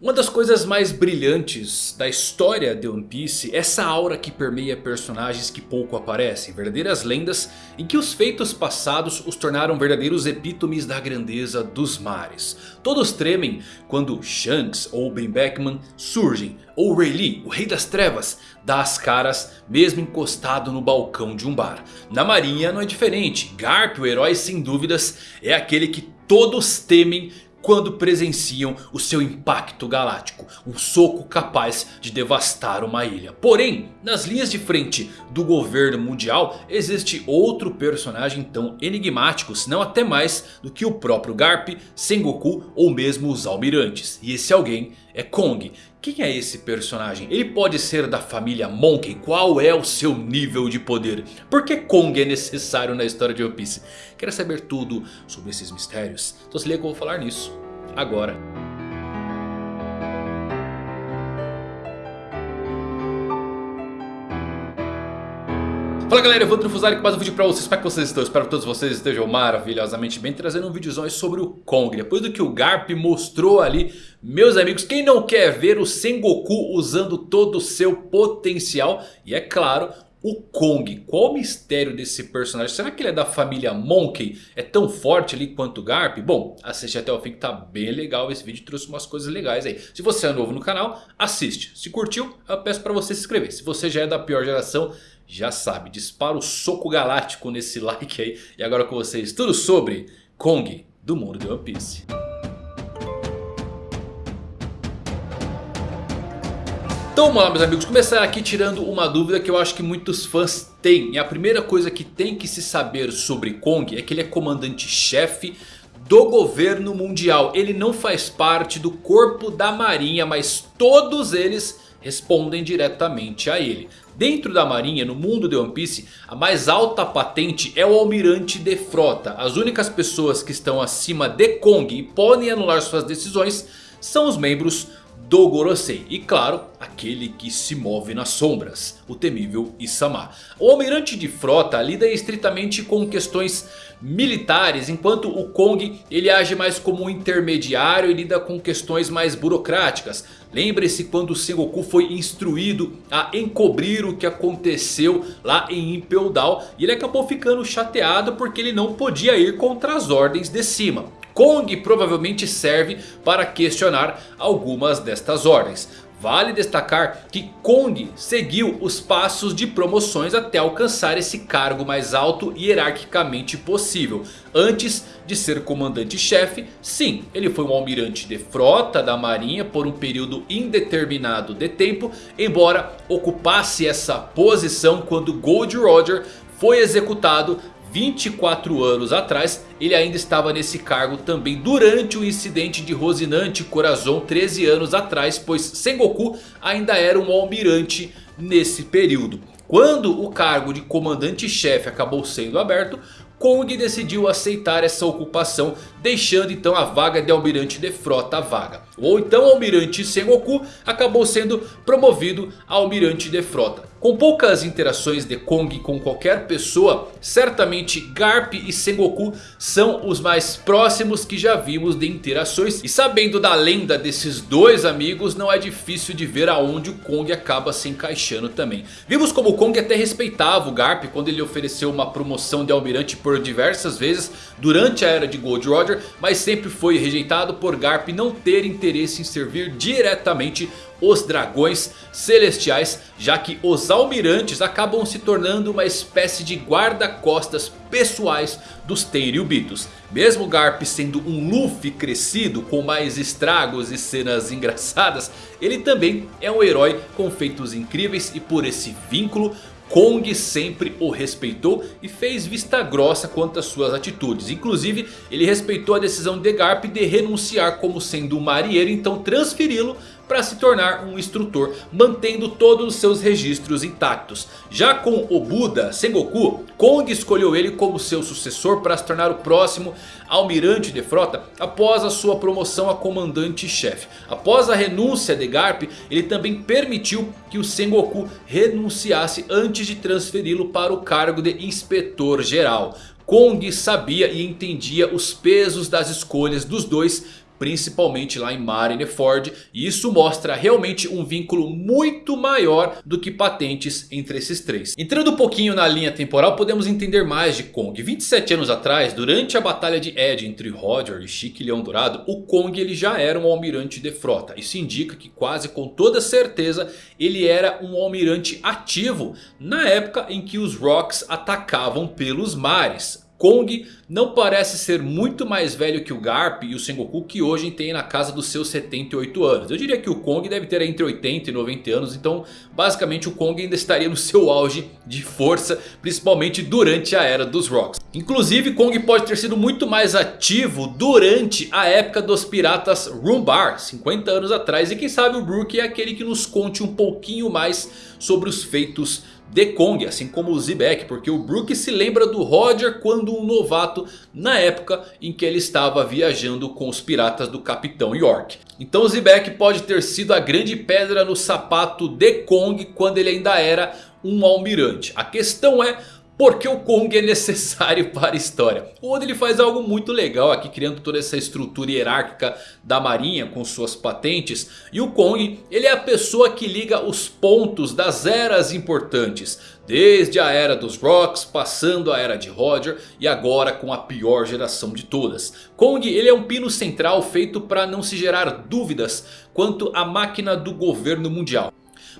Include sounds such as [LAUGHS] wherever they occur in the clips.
Uma das coisas mais brilhantes da história de One Piece é essa aura que permeia personagens que pouco aparecem. Verdadeiras lendas em que os feitos passados os tornaram verdadeiros epítomes da grandeza dos mares. Todos tremem quando Shanks ou Ben Beckman surgem. Ou Rayleigh, o rei das trevas, dá as caras mesmo encostado no balcão de um bar. Na marinha não é diferente. Garp, o herói sem dúvidas, é aquele que todos temem quando presenciam o seu impacto galáctico. Um soco capaz de devastar uma ilha. Porém, nas linhas de frente do governo mundial existe outro personagem tão enigmático, se não até mais do que o próprio Garp, Sengoku ou mesmo os almirantes. E esse alguém é Kong. Quem é esse personagem? Ele pode ser da família Monkey? Qual é o seu nível de poder? Por que Kong é necessário na história de One Piece? Quer saber tudo sobre esses mistérios? Então se liga que eu vou falar nisso agora. Fala galera, eu vou Trufuzari com mais um vídeo pra vocês, como é que vocês estão? Espero que todos vocês estejam maravilhosamente bem Trazendo um videozão sobre o Kong Depois do que o Garp mostrou ali Meus amigos, quem não quer ver o Sengoku usando todo o seu potencial E é claro, o Kong, qual o mistério desse personagem? Será que ele é da família Monkey? É tão forte ali quanto o Garp? Bom, assiste até o fim que tá bem legal. Esse vídeo trouxe umas coisas legais aí. Se você é novo no canal, assiste. Se curtiu, eu peço pra você se inscrever. Se você já é da pior geração, já sabe, dispara o soco galáctico nesse [LAUGHS] like aí. E agora com vocês tudo sobre Kong do mundo de One Piece. Então vamos lá meus amigos, começar aqui tirando uma dúvida que eu acho que muitos fãs têm. E a primeira coisa que tem que se saber sobre Kong é que ele é comandante-chefe do governo mundial. Ele não faz parte do corpo da marinha, mas todos eles respondem diretamente a ele. Dentro da marinha, no mundo de One Piece, a mais alta patente é o almirante de frota. As únicas pessoas que estão acima de Kong e podem anular suas decisões são os membros do Gorosei. E claro, aquele que se move nas sombras, o temível Isama. O almirante de frota lida estritamente com questões militares, enquanto o Kong ele age mais como um intermediário e lida com questões mais burocráticas. Lembre-se quando Sengoku foi instruído a encobrir o que aconteceu lá em Impel Down. E ele acabou ficando chateado porque ele não podia ir contra as ordens de cima. Kong provavelmente serve para questionar algumas destas ordens. Vale destacar que Kong seguiu os passos de promoções até alcançar esse cargo mais alto hierarquicamente possível. Antes de ser comandante-chefe, sim, ele foi um almirante de frota da marinha por um período indeterminado de tempo. Embora ocupasse essa posição quando Gold Roger foi executado 24 anos atrás, ele ainda estava nesse cargo também durante o incidente de Rosinante Corazon 13 anos atrás, pois Sengoku ainda era um almirante nesse período. Quando o cargo de comandante-chefe acabou sendo aberto, Kong decidiu aceitar essa ocupação, deixando então a vaga de almirante de frota vaga. Ou então o almirante Sengoku acabou sendo promovido a almirante de frota. Com poucas interações de Kong com qualquer pessoa, certamente Garp e Sengoku são os mais próximos que já vimos de interações. E sabendo da lenda desses dois amigos, não é difícil de ver aonde o Kong acaba se encaixando também. Vimos como o Kong até respeitava o Garp quando ele ofereceu uma promoção de almirante por diversas vezes durante a era de Gold Roger. Mas sempre foi rejeitado por Garp não ter interesse em servir diretamente os dragões celestiais, já que os almirantes acabam se tornando uma espécie de guarda-costas pessoais dos Tenryubitos. Mesmo Garp sendo um Luffy crescido com mais estragos e cenas [LAUGHS] engraçadas, ele também é um herói com feitos incríveis e por esse vínculo Kong sempre o respeitou e fez vista grossa quanto às suas atitudes. Inclusive ele respeitou a decisão de Garp de renunciar como sendo um marinheiro. Então transferi-lo para se tornar um instrutor, mantendo todos os seus registros intactos. Já com o Buda Sengoku, Kong escolheu ele como seu sucessor para se tornar o próximo almirante de frota após a sua promoção a comandante-chefe. Após a renúncia de Garp, ele também permitiu que o Sengoku renunciasse antes de transferi-lo para o cargo de inspetor geral. Kong sabia e entendia os pesos das escolhas dos dois principalmente lá em Marineford. E isso mostra realmente um vínculo muito maior do que patentes entre esses três. Entrando um pouquinho na linha temporal, podemos entender mais de Kong. 27 anos atrás, durante a batalha de Ed entre Roger e Chique Leão Dourado, o Kong ele já era um almirante de frota. Isso indica que quase com toda certeza ele era um almirante ativo na época em que os Rocks atacavam pelos mares. Kong não parece ser muito mais velho que o Garp e o Sengoku que hoje tem na casa dos seus 78 anos. Eu diria que o Kong deve ter entre 80 e 90 anos, então basicamente o Kong ainda estaria no seu auge de força, principalmente durante a era dos Rocks. Inclusive Kong pode ter sido muito mais ativo durante a época dos piratas Rumbar, 50 anos atrás. E quem sabe o Brook é aquele que nos conte um pouquinho mais sobre os feitos de Kong, assim como o Zebek, porque o Brook se lembra do Roger quando um novato na época em que ele estava viajando com os piratas do Capitão York. Então o Zebek pode ter sido a grande pedra no sapato de Kong quando ele ainda era um almirante. A questão é porque o Kong é necessário [LAUGHS] para a história. O Oda ele faz algo muito legal aqui criando toda essa estrutura hierárquica da marinha com suas patentes. E o Kong ele é a pessoa que liga os pontos das eras importantes. Desde a era dos Rocks, passando a era de Roger e agora com a pior geração de todas. Kong ele é um pino central feito para não se gerar dúvidas quanto à máquina do governo mundial.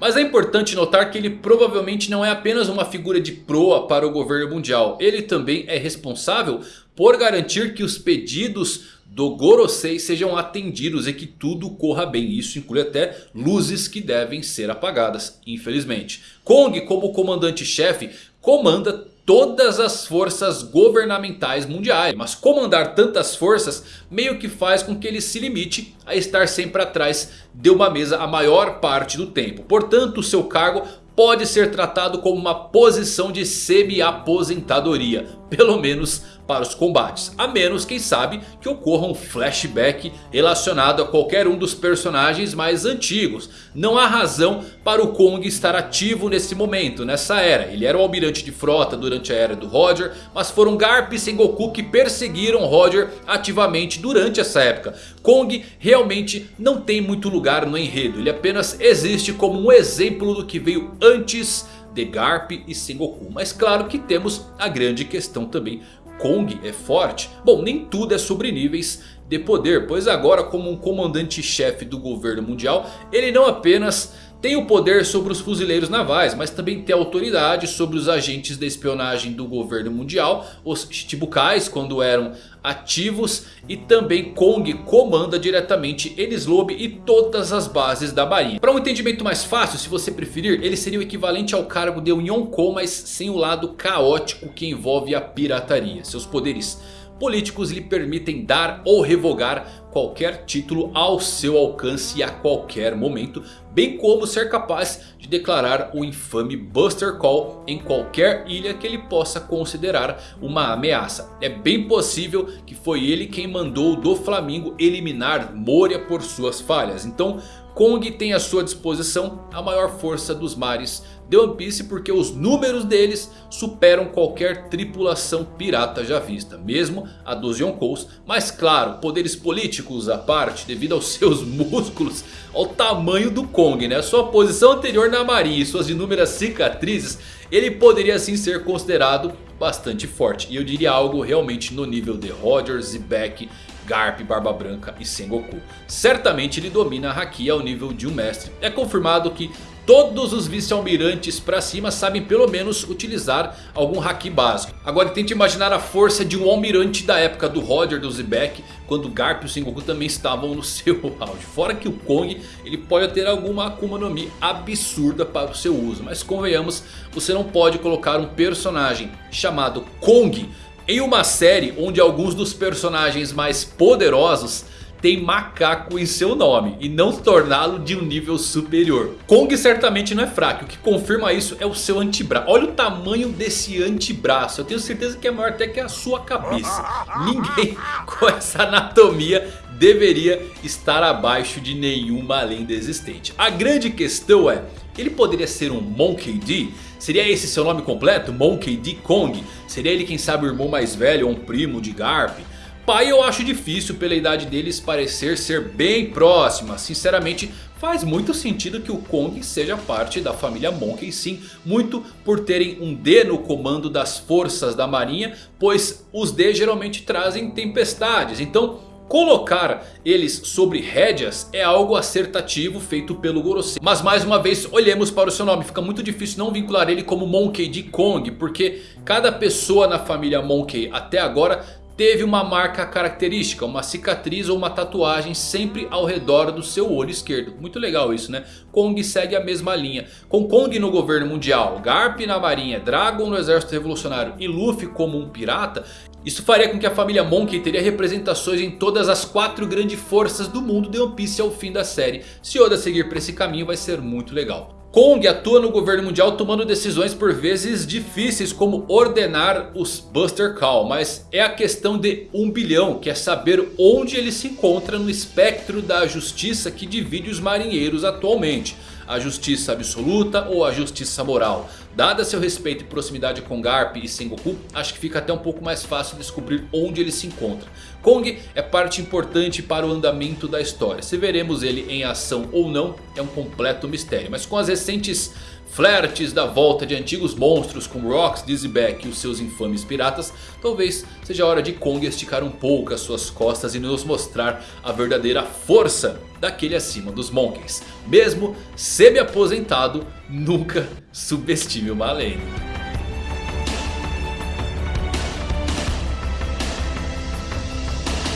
Mas é importante notar que ele provavelmente não é apenas uma figura de proa para o governo mundial. Ele também é responsável por garantir que os pedidos do Gorosei sejam atendidos e que tudo corra bem. Isso inclui até luzes que devem ser apagadas, infelizmente. Kong como comandante-chefe comanda todas as forças governamentais mundiais. Mas comandar tantas forças meio que faz com que ele se limite a estar sempre atrás de uma mesa a maior parte do tempo. Portanto, o seu cargo pode ser tratado como uma posição de semi-aposentadoria. Pelo menos para os combates. A menos, quem sabe, que ocorra um flashback relacionado a qualquer um dos personagens mais antigos. Não há razão para o Kong estar ativo nesse momento, nessa era. Ele era o almirante de frota durante a era do Roger. Mas foram Garp e Sengoku que perseguiram Roger ativamente durante essa época. Kong realmente não tem muito lugar no enredo. Ele apenas existe como um exemplo do que veio antes de Garp e Sengoku. Mas claro que temos a grande questão também. Kong é forte? Bom, nem tudo é sobre níveis de poder. Pois agora como um comandante-chefe do governo mundial. Ele não apenas tem o poder sobre os fuzileiros navais, mas também tem autoridade sobre os agentes de espionagem do governo mundial, os Shichibukais quando eram ativos e também Kong comanda diretamente Enies Lobby e todas as bases da marinha. Para um entendimento mais fácil, se você preferir, ele seria o equivalente ao cargo de um Yonkou, mas sem o lado caótico que envolve a pirataria. Seus poderes políticos lhe permitem dar ou revogar qualquer título ao seu alcance a qualquer momento. Bem como ser capaz de declarar o infame Buster Call em qualquer ilha que ele possa considerar uma ameaça. É bem possível que foi ele quem mandou do Flamingo eliminar Moria por suas falhas. Então Kong tem à sua disposição a maior força dos mares de One Piece porque os números deles superam qualquer tripulação pirata já vista, mesmo a dos Yonkous. Mas claro, poderes políticos à parte, devido aos [LAUGHS] seus músculos, ao tamanho do Kong, né? sua posição anterior na marinha e suas inúmeras cicatrizes, ele poderia sim ser considerado bastante forte. E eu diria algo realmente no nível de Roger, Zebek, Garp, Barba Branca e Sengoku. Certamente ele domina a Haki ao nível de um mestre. É confirmado que Todos os vice-almirantes pra cima sabem pelo menos utilizar algum haki básico. Agora tente imaginar a força de um almirante da época do Roger, do Zebek. Quando Garp e o Sengoku também estavam no [LAUGHS] seu auge. Fora que o Kong ele pode ter alguma Akuma no Mi absurda para o seu uso. Mas convenhamos, você não pode colocar um personagem chamado Kong em uma série onde alguns dos personagens mais poderosos tem macaco em seu nome e não torná-lo de um nível superior. Kong certamente não é fraco, o que confirma isso é o seu antebraço. Olha o tamanho desse antebraço, eu tenho certeza que é maior até que a sua cabeça. Ninguém [LAUGHS] com essa anatomia deveria estar abaixo de nenhuma lenda existente. A grande questão é, ele poderia ser um Monkey D? Seria esse seu nome completo? Monkey D. Kong? Seria ele quem sabe o irmão mais velho ou um primo de Garp? Pai eu acho difícil pela idade deles parecer ser bem próxima. Sinceramente faz muito sentido que o Kong seja parte da família Monkey sim. Muito por terem um D no comando das forças da marinha. Pois os D geralmente trazem tempestades. Então Colocar eles sobre rédeas é algo acertativo feito pelo Gorosei. Mas mais uma vez olhemos para o seu nome. Fica muito difícil não vincular ele como Monkey de Kong. Porque cada pessoa na família Monkey até agora teve uma marca característica, uma cicatriz ou uma tatuagem sempre ao redor do seu olho esquerdo. Muito legal isso né? Kong segue a mesma linha. Com Kong no governo mundial, Garp na marinha, Dragon no exército revolucionário e Luffy como um pirata. Isso faria com que a família Monkey teria representações em todas as quatro grandes forças do mundo de One Piece ao fim da série. Se Oda seguir por esse caminho vai ser muito legal. Kong atua no governo mundial tomando decisões por vezes difíceis como ordenar os Buster Call. Mas é a questão de um bilhão que é saber onde ele se encontra no espectro da justiça que divide os marinheiros atualmente a justiça absoluta ou a justiça moral. Dada seu respeito e proximidade com Garp e Sengoku, acho que fica até um pouco mais fácil descobrir onde ele se encontra. Kong é parte importante para o andamento da história. Se veremos ele em ação ou não é um completo mistério. Mas com as recentes flertes da volta de antigos monstros como Rocks, Dizzyback e os seus infames piratas, talvez seja hora de Kong esticar um pouco as suas costas e nos mostrar a verdadeira força daquele acima dos Monkeys. Mesmo semi-aposentado, nunca subestime o Malene.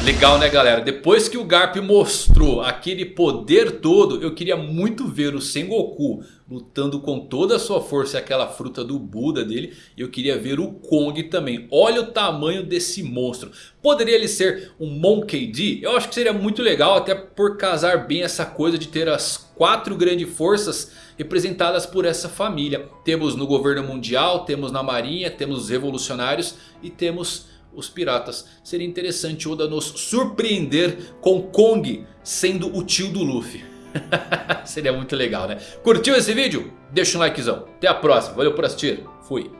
Legal né galera, depois que o Garp mostrou aquele poder todo, eu queria muito ver o Sengoku lutando com toda a sua força e aquela fruta do Buda dele. E eu queria ver o Kong também, olha o tamanho desse monstro. Poderia ele ser um Monkey D? Eu acho que seria muito legal até por casar bem essa coisa de ter as quatro grandes forças representadas por essa família. Temos no governo mundial, temos na marinha, temos os revolucionários e temos os piratas. Seria interessante Oda nos surpreender com Kong sendo o tio do Luffy. [LAUGHS] Seria muito legal né? Curtiu esse vídeo? Deixa um likezão. Até a próxima. Valeu por assistir. Fui.